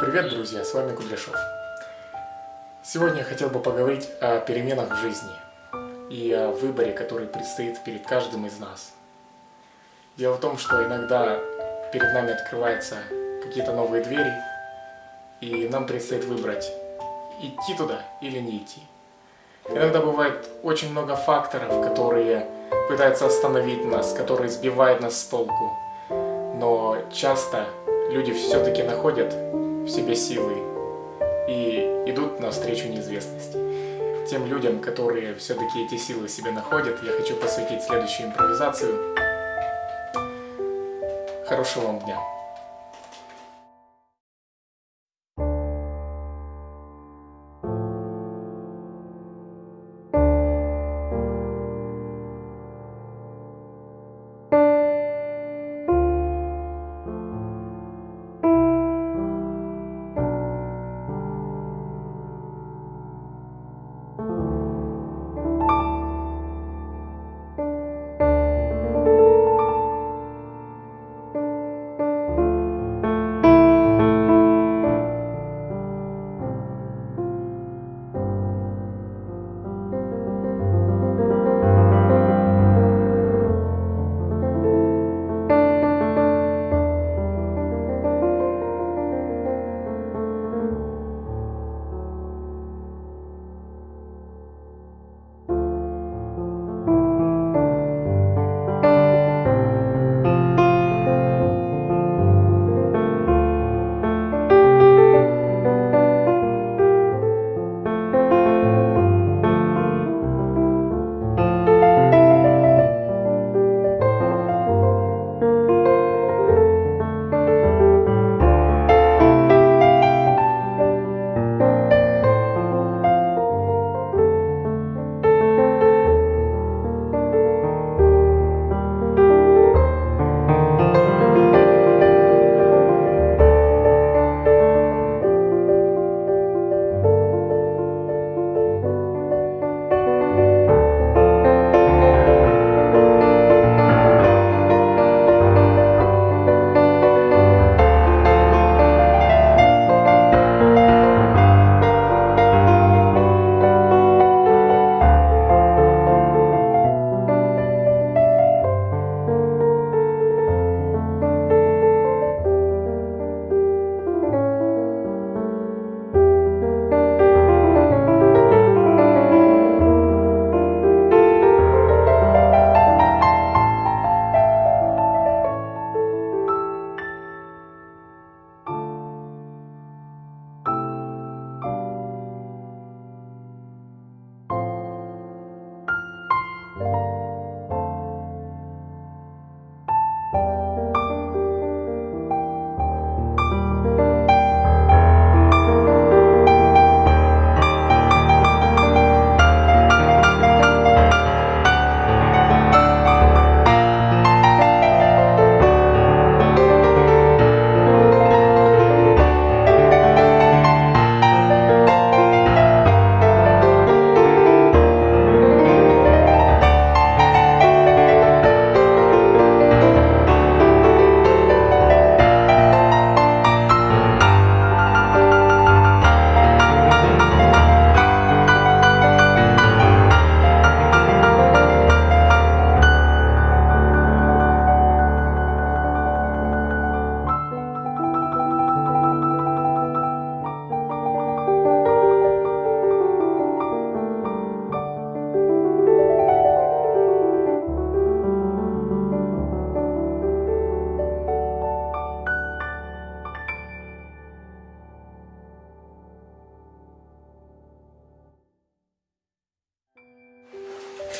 Привет, друзья, с вами Кудряшов. Сегодня я хотел бы поговорить о переменах в жизни и о выборе, который предстоит перед каждым из нас. Дело в том, что иногда перед нами открываются какие-то новые двери, и нам предстоит выбрать, идти туда или не идти. Иногда бывает очень много факторов, которые пытаются остановить нас, которые сбивают нас с толку. Но часто люди все-таки находят в себе силы и идут навстречу неизвестности. Тем людям, которые все-таки эти силы себе находят, я хочу посвятить следующую импровизацию. Хорошего вам дня!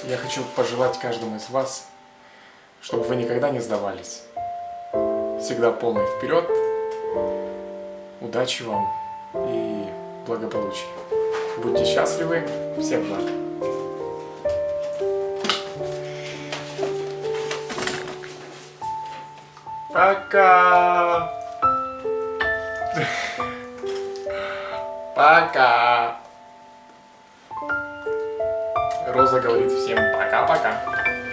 Я хочу пожелать каждому из вас, чтобы вы никогда не сдавались. Всегда полный вперед. Удачи вам и благополучия. Будьте счастливы. Всем благ. Пока! Пока! Роза говорит всем пока-пока.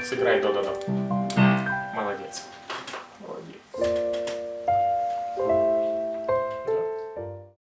Сыграй до-до-до.